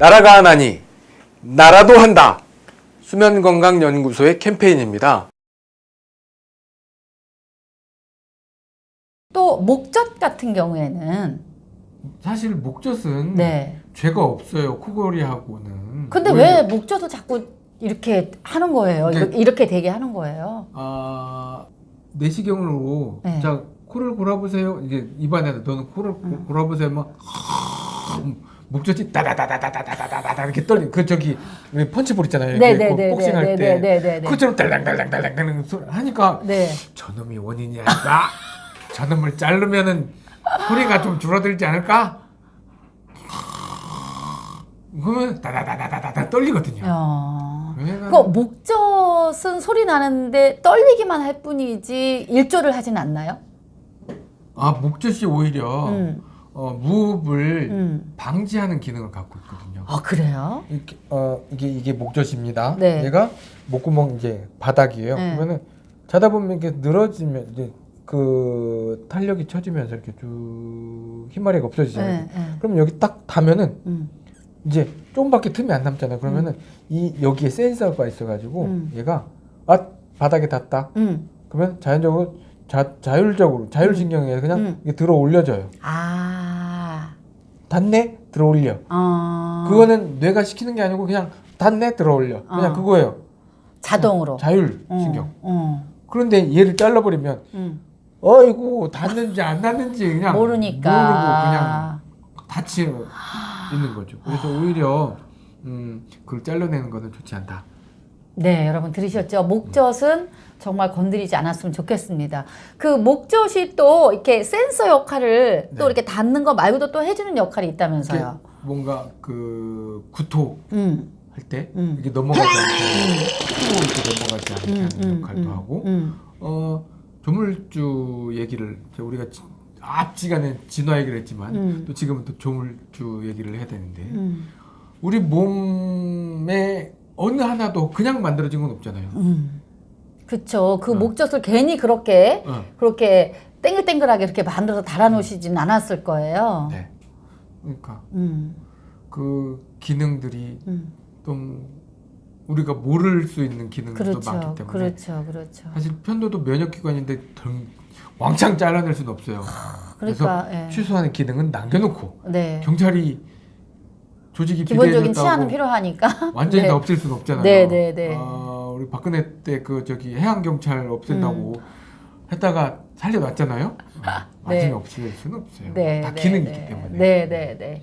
나라가 하나니 나라도 한다. 수면건강연구소의 캠페인입니다. 또 목젖 같은 경우에는 사실 목젖은 네. 죄가 없어요. 코골이하고는. 근데 오히려, 왜 목젖을 자꾸 이렇게 하는 거예요? 네. 이렇게, 되게 하는 거예요? 아 내시경으로 네. 자 코를 골아보세요. 이제 입안에다 너는 코를 고- 음. 골아보세요. 막 목젖이 따다다다다다다다다 이렇게 떨리. 그 저기 왜 펀치볼 있잖아요. 네네네. 복싱할 때 네네네. 그처럼 달랑달랑달랑달랑 소리 하니까 네. 저놈이 원인이 아닐까? 저놈을 자르면은 소리가 좀 줄어들지 않을까? 그러면 다다다다다다 떨리거든요. 어. 그 목젖은 소리 나는데 떨리기만 할 뿐이지 일조를 하진 않나요? 아 목젖이 오히려 음. 어, 무흡을 음. 방지하는 기능을 갖고 있거든요. 아 그래요? 이렇게 어 이게 이게 목젖입니다. 네. 얘가 목구멍 이제 바닥이에요. 네. 그러면은 자다 보면 이렇게 늘어지면 이제 그 탄력이 쳐지면서 이렇게 쭉 힘마리가 없어지잖아요. 네, 네. 그럼 여기 딱 닿으면은 음. 이제 조금밖에 틈이 안 남잖아요. 그러면은 이 여기에 센서가 있어가지고 음. 얘가 아 바닥에 닿다. 음. 그러면 자연적으로 자, 자율적으로 자율신경에 그냥 음. 이게 들어 올려져요. 아. 닿네 들어 올려. 어. 그거는 뇌가 시키는 게 아니고 그냥 닿네 들어 올려. 그냥 어. 그거예요. 자동으로. 자율신경. 어. 어. 그런데 얘를 잘라버리면 음. 어이구 닿는지 안 닿는지 그냥 모르니까. 모르고 그냥 닿지 있는 거죠. 그래서 오히려 음, 그걸 잘라내는 거는 좋지 않다. 네, 여러분 들으셨죠? 목젖은 정말 건드리지 않았으면 좋겠습니다. 그 목젖이 또 이렇게 센서 역할을 또 네. 이렇게 닿는 거 말고도 또 해주는 역할이 있다면서요. 뭔가 그 구토 음, 할때 음. 이게 넘어가지 후 이렇게 넘어가지 않게 음, 하는 음, 역할도 음, 하고 음. 어 조물주 얘기를 우리가 지- 앞지간에 진화 얘기를 했지만 음. 또 지금은 또 조물주 얘기를 해야 되는데 음, 우리 몸에 어느 하나도 그냥 만들어진 건 없잖아요. 음. 그쵸. 그 어. 목젖을 괜히 그렇게 어, 그렇게 땡글땡글하게 이렇게 만들어서 달아놓으시진 않았을 거예요. 네. 그러니까 음, 그 기능들이 음. 좀 우리가 모를 수 있는 기능들도 그렇죠. 많기 때문에 그렇죠. 그렇죠. 사실 편도도 면역기관인데 덜- 왕창 잘라낼 수는 없어요. 그러니까, 그래서 예. 취소하는 기능은 남겨놓고 네. 경찰이 조직이 기본적인 치안은 필요하니까. 완전히 네. 다 없앨 수는 없잖아요. 네, 네, 네. 아, 우리 박근혜 때 그 저기 해양 경찰 없앤다고 했다가 살려놨잖아요. 어, 완전히 네. 없앨 수는 없어요. 네, 다 네, 기능이 네. 있기 때문에. 네, 네, 네.